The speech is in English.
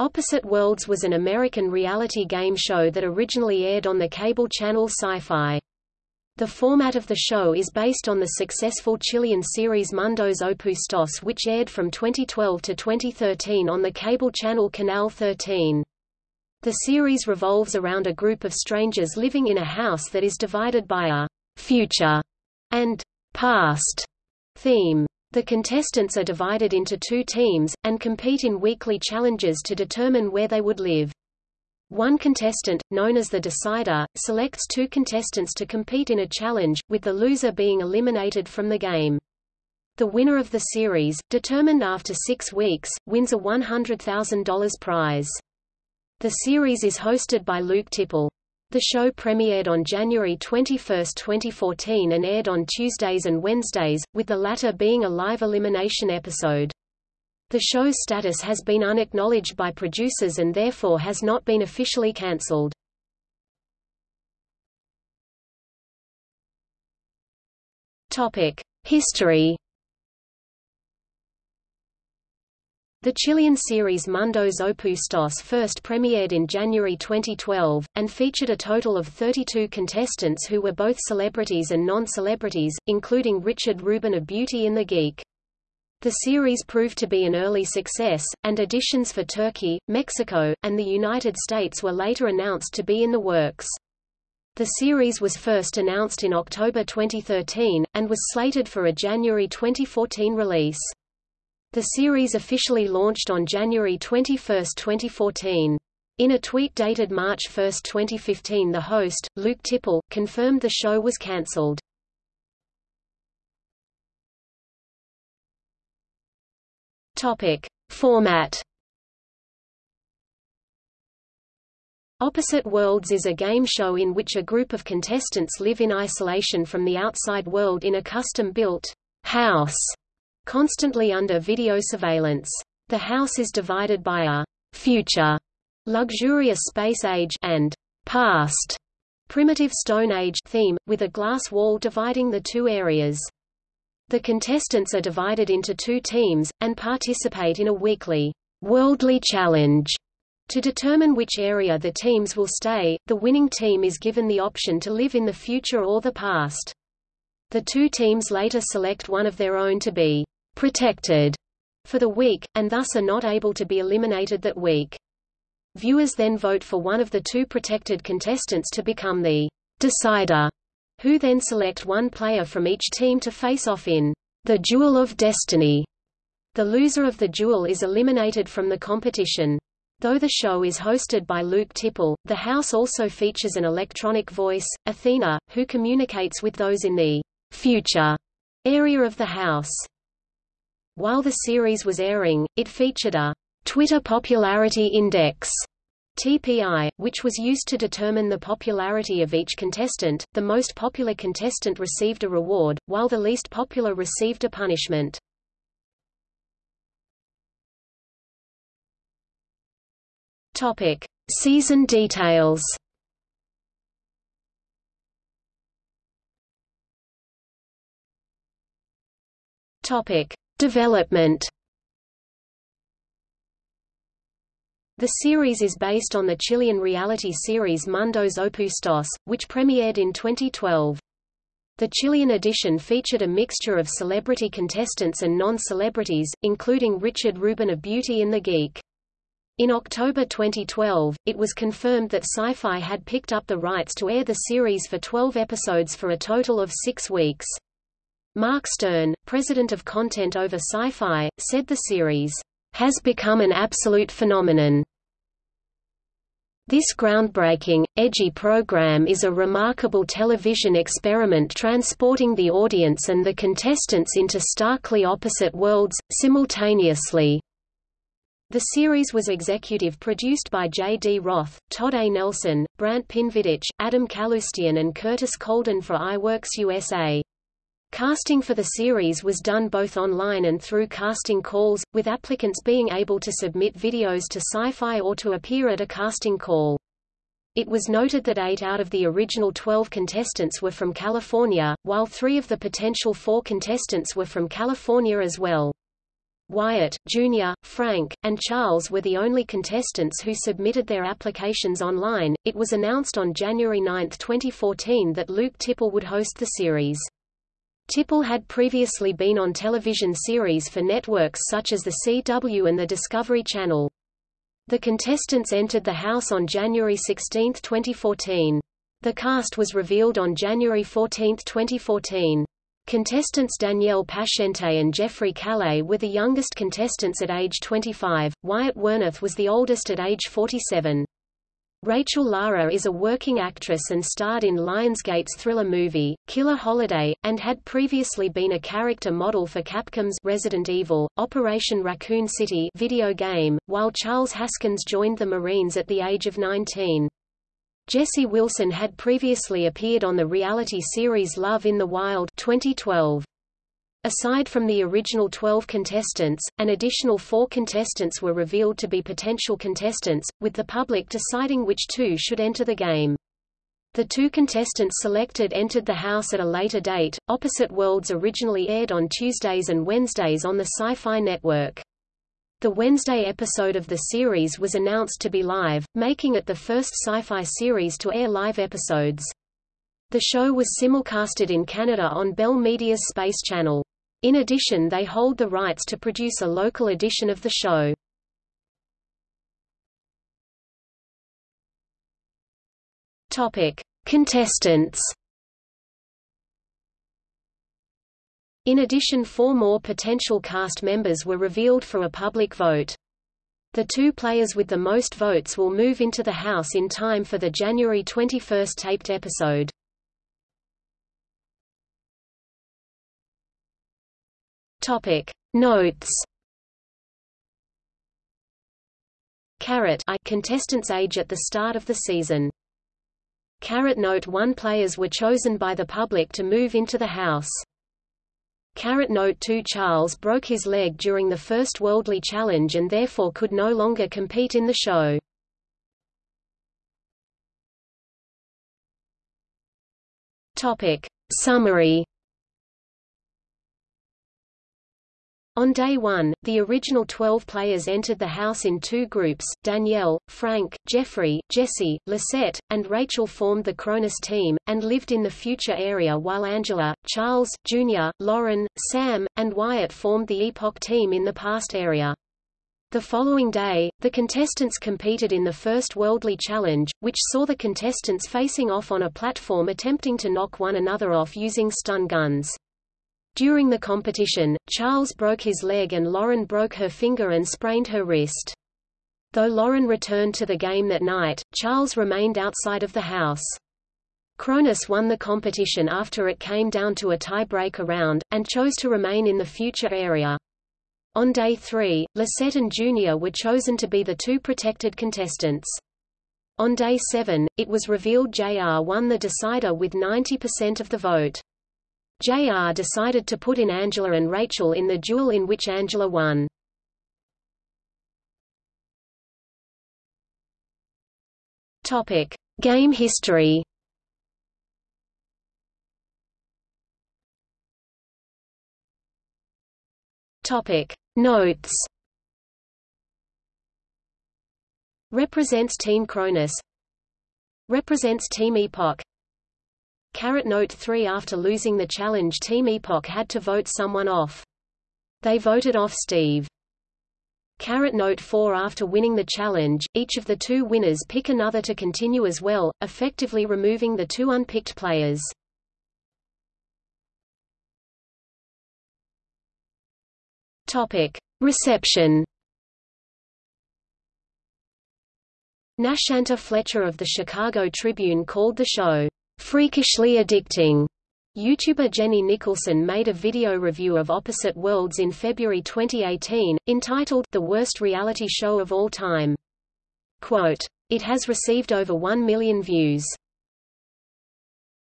Opposite Worlds was an American reality game show that originally aired on the cable channel Syfy. The format of the show is based on the successful Chilean series Mundos Opuestos which aired from 2012 to 2013 on the cable channel Canal 13. The series revolves around a group of strangers living in a house that is divided by a «future» and «past» theme. The contestants are divided into two teams, and compete in weekly challenges to determine where they would live. One contestant, known as the decider, selects two contestants to compete in a challenge, with the loser being eliminated from the game. The winner of the series, determined after six weeks, wins a $100,000 prize. The series is hosted by Luke Tipple. The show premiered on January 21, 2014 and aired on Tuesdays and Wednesdays, with the latter being a live elimination episode. The show's status has been unacknowledged by producers and therefore has not been officially cancelled. History The Chilean series Mundos Opuestos first premiered in January 2012, and featured a total of 32 contestants who were both celebrities and non-celebrities, including Richard Rubin of Beauty and the Geek. The series proved to be an early success, and editions for Turkey, Mexico, and the United States were later announced to be in the works. The series was first announced in October 2013, and was slated for a January 2014 release. The series officially launched on January 21, 2014. In a tweet dated March 1, 2015 the host, Luke Tipple, confirmed the show was cancelled. Format Opposite Worlds is a game show in which a group of contestants live in isolation from the outside world in a custom-built house constantly under video surveillance. The house is divided by a future, luxurious space age and past, primitive Stone Age theme, with a glass wall dividing the two areas. The contestants are divided into two teams, and participate in a weekly worldly challenge. To determine which area the teams will stay, the winning team is given the option to live in the future or the past. The two teams later select one of their own to be protected for the week, and thus are not able to be eliminated that week. Viewers then vote for one of the two protected contestants to become the decider, who then select one player from each team to face off in the Duel of Destiny. The loser of the duel is eliminated from the competition. Though the show is hosted by Luke Tipple, the house also features an electronic voice, Athena, who communicates with those in the future area of the house. While the series was airing, it featured a Twitter Popularity Index TPI, which was used to determine the popularity of each contestant. The most popular contestant received a reward, while the least popular received a punishment. Topic: Season details. Topic: Development The series is based on the Chilean reality series Mundos Opuestos, which premiered in 2012. The Chilean edition featured a mixture of celebrity contestants and non-celebrities, including Richard Rubin of Beauty and the Geek. In October 2012, it was confirmed that Syfy had picked up the rights to air the series for 12 episodes for a total of six weeks. Mark Stern, president of Content Over Syfy, said the series has become an absolute phenomenon. This groundbreaking, edgy program is a remarkable television experiment transporting the audience and the contestants into starkly opposite worlds, simultaneously. The series was executive produced by J. D. Roth, Todd A. Nelson, Brant Pinvidich, Adam Kaloostian and Curtis Colden for iWorks USA. Casting for the series was done both online and through casting calls, with applicants being able to submit videos to Syfy or to appear at a casting call. It was noted that eight out of the original 12 contestants were from California, while three of the potential four contestants were from California as well. Wyatt, Jr., Frank, and Charles were the only contestants who submitted their applications online. It was announced on January 9, 2014 that Luke Tipple would host the series. Tipple had previously been on television series for networks such as the CW and the Discovery Channel. The contestants entered the house on January 16, 2014. The cast was revealed on January 14, 2014. Contestants Danielle Pashente and Jeffrey Calais were the youngest contestants at age 25, Wyatt Werneth was the oldest at age 47. Rachel Lara is a working actress and starred in Lionsgate's thriller movie, Killer Holiday, and had previously been a character model for Capcom's Resident Evil, Operation Raccoon City video game, while Charles Haskins joined the Marines at the age of 19. Jesse Wilson had previously appeared on the reality series Love in the Wild 2012. Aside from the original 12 contestants, an additional four contestants were revealed to be potential contestants, with the public deciding which two should enter the game. The two contestants selected entered the house at a later date. Opposite Worlds originally aired on Tuesdays and Wednesdays on the Syfy Network. The Wednesday episode of the series was announced to be live, making it the first sci-fi series to air live episodes. The show was simulcasted in Canada on Bell Media's Space Channel. In addition they hold the rights to produce a local edition of the show. Contestants. In addition four more potential cast members were revealed for a public vote. The two players with the most votes will move into the house in time for the January 21 taped episode. Topic Notes Caret I contestants age at the start of the season. Caret Note 1 players were chosen by the public to move into the house. Caret Note 2 Charles broke his leg during the first Worldly Challenge and therefore could no longer compete in the show. Topic Summary On day one, the original 12 players entered the house in two groups, Danielle, Frank, Jeffrey, Jesse, Lisette, and Rachel formed the Cronus team, and lived in the future area while Angela, Charles, Jr., Lauren, Sam, and Wyatt formed the Epoch team in the past area. The following day, the contestants competed in the first Worldly Challenge, which saw the contestants facing off on a platform attempting to knock one another off using stun guns. During the competition, Charles broke his leg and Lauren broke her finger and sprained her wrist. Though Lauren returned to the game that night, Charles remained outside of the house. Cronus won the competition after it came down to a tie-breaker round, and chose to remain in the future area. On day three, Lisette and Junior were chosen to be the two protected contestants. On day seven, it was revealed JR won the decider with 90% of the vote. JR decided to put in Angela and Rachel in the duel in which Angela won. Topic: Game history. Topic: Notes. Represents Team Cronus. Represents Team Epoch. Caret Note 3 After losing the challenge Team Epoch had to vote someone off. They voted off Steve. Caret Note 4 After winning the challenge, each of the two winners pick another to continue as well, effectively removing the two unpicked players. Topic. Reception Nashanta Fletcher of the Chicago Tribune called the show freakishly addicting. YouTuber Jenny Nicholson made a video review of Opposite Worlds in February 2018, entitled The Worst Reality Show of All Time. Quote, It has received over 1 million views.